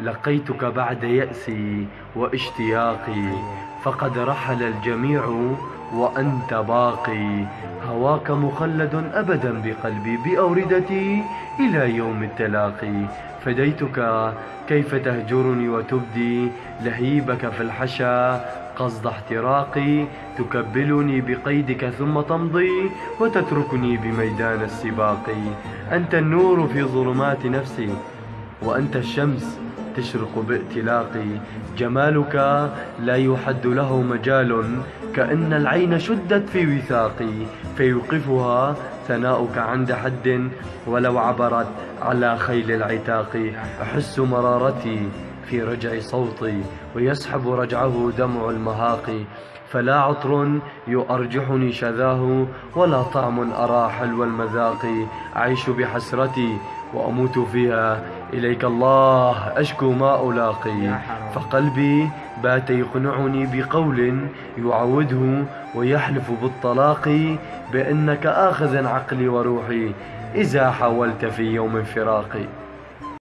لقيتك بعد يأسي واشتياقي فقد رحل الجميع وأنت باقي. هواك مخلد أبدا بقلبي بأوردتي إلى يوم التلاقي. فديتك كيف تهجرني وتبدي؟ لهيبك في الحشا قصد احتراقي. تكبلني بقيدك ثم تمضي وتتركني بميدان السباق أنت النور في ظلمات نفسي وأنت الشمس تشرق بائتلاقي. جمالك لا يحد له مجال كأن العين شدت في وثاقي. فيوقفها ثناؤك عند حد ولو عبرت على خيل العتاق. أحس مرارتي في رجع صوتي ويسحب رجعه دمع المهاق. فلا عطر يؤرجحني شذاه ولا طعم أرى حلو المذاق أعيش بحسرتي وأموت فيها. إليك الله أشكو ما ألاقي. فقلبي بات يقنعني بقول يعوده ويحلف بالطلاق بأنك آخذ عقلي وروحي. إذا حاولت في يوم فراقي